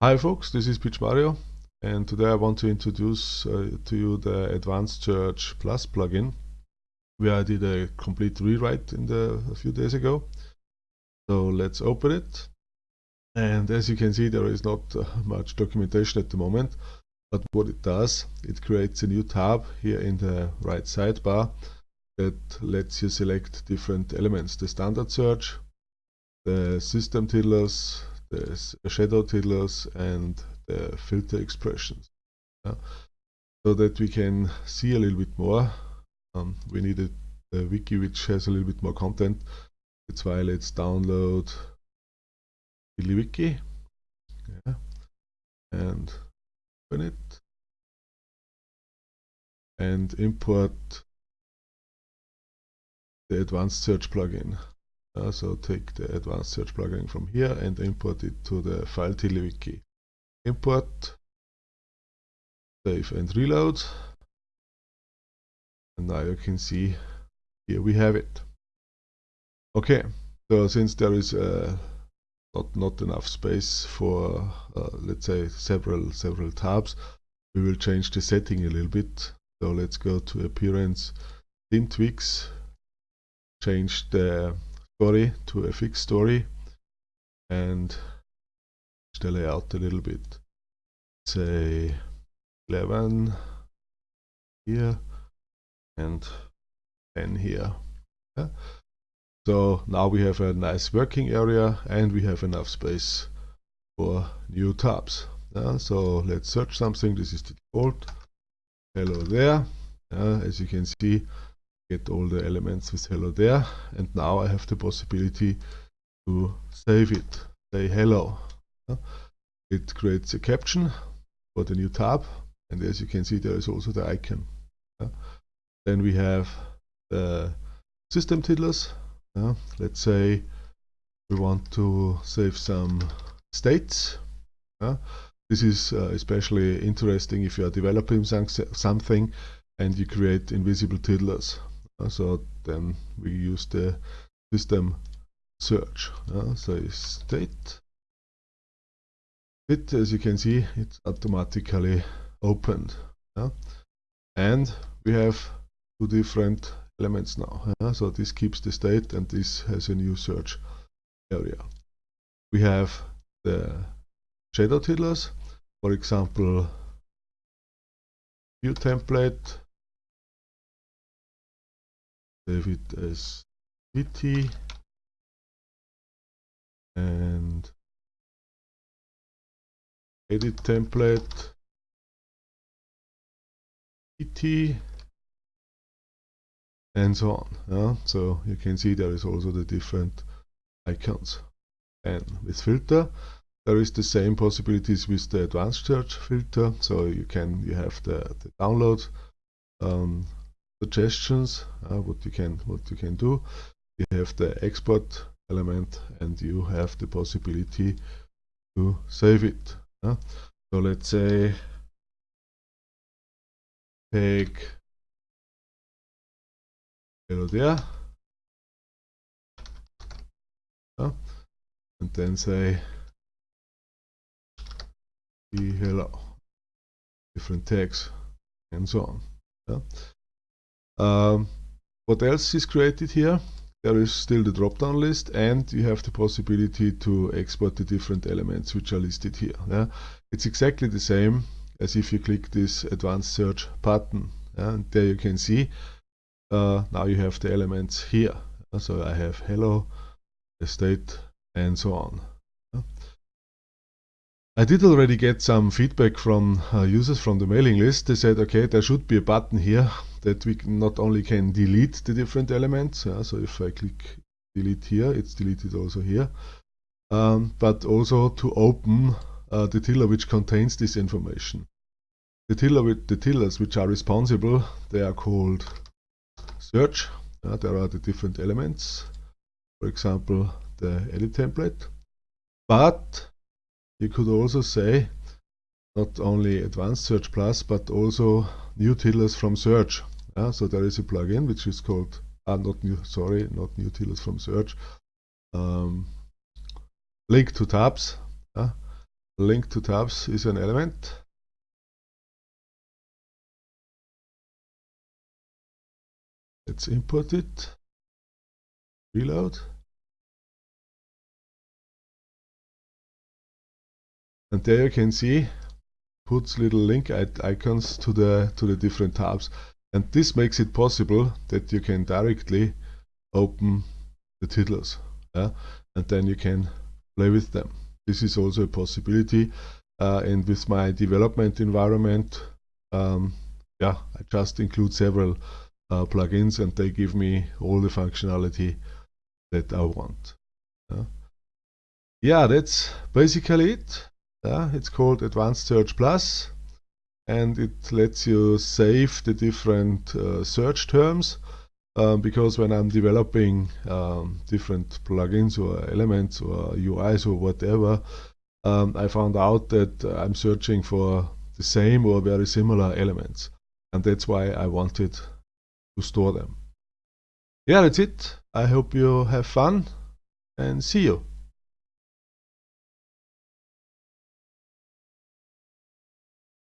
Hi folks, this is PMario and today I want to introduce uh, to you the Advanced Search Plus plugin where I did a complete rewrite in the a few days ago. So let's open it and as you can see there is not uh, much documentation at the moment but what it does it creates a new tab here in the right sidebar that lets you select different elements the standard search the system tiddlers there's shadow tiddlers and the filter expressions. Yeah? So that we can see a little bit more. Um, we need a, a, wiki which has a little bit more content. That's why let's download the wiki yeah. and open it and import the advanced search plugin. Uh, so take the advanced search plugin from here and import it to the file TiddlyWiki. Import, save and reload. And now you can see here we have it. Okay, so since there is uh, not not enough space for uh, let's say several several tabs, we will change the setting a little bit. So let's go to appearance, theme tweaks, change the story to a fixed story and the layout a little bit. Say 11 here and 10 here. Yeah. So now we have a nice working area and we have enough space for new tabs. Yeah. So let's search something. This is the default. Hello there. As you can see, get all the elements with hello there and now I have the possibility to save it. Say hello. It creates a caption for the new tab and as you can see there is also the icon. Then we have the system tiddlers let's say we want to save some states. This is uh, especially interesting if you are developing something and you create invisible tiddlers so then we use the system search so state. It as you can see it's automatically opened and we have two different elements now so this keeps the state and this has a new search area. We have the shadow tiddlers for example view template save it as VT and edit template VT and so on. Yeah? So you can see there is also the different icons. And with filter, there is the same possibilities with the advanced search filter. So you can you have the, the download um, suggestions uh, what you can what you can do you have the export element and you have the possibility to save it uh. so let's say take hello there uh, and then say hello different tags and so on. Um, what else is created here? There is still the drop-down list and you have the possibility to export the different elements which are listed here. Yeah? It's exactly the same as if you click this advanced search button. Yeah? And there you can see uh, now you have the elements here. So I have hello, the state and so on. I did already get some feedback from uh, users from the mailing list. They said, okay, there should be a button here that we not only can delete the different elements. So if I click delete here, it's deleted also here. Um, but also to open uh, the tiddler which contains this information. The tiddler with the tiddlers which are responsible, they are called search. Uh, there are the different elements. For example, the edit template. But you could also say not only Advanced Search Plus, but also new tiddlers from Search. Yeah, so there is a plugin which is called, ah, not new, sorry, not new tiddlers from Search. Um, link to tabs. Yeah, link to tabs is an element. Let's import it, reload. And there you can see puts little link icons to the to the different tabs. And this makes it possible that you can directly open the titles yeah? and then you can play with them. This is also a possibility. Uh, and with my development environment um, yeah I just include several uh, plugins and they give me all the functionality that I want yeah, yeah that's basically it yeah, it's called Advanced Search Plus and it lets you save the different uh, search terms um, because when I'm developing um, different plugins or elements or UIs or whatever, um, I found out that I'm searching for the same or very similar elements and that's why I wanted to store them. Yeah, that's it. I hope you have fun and see you.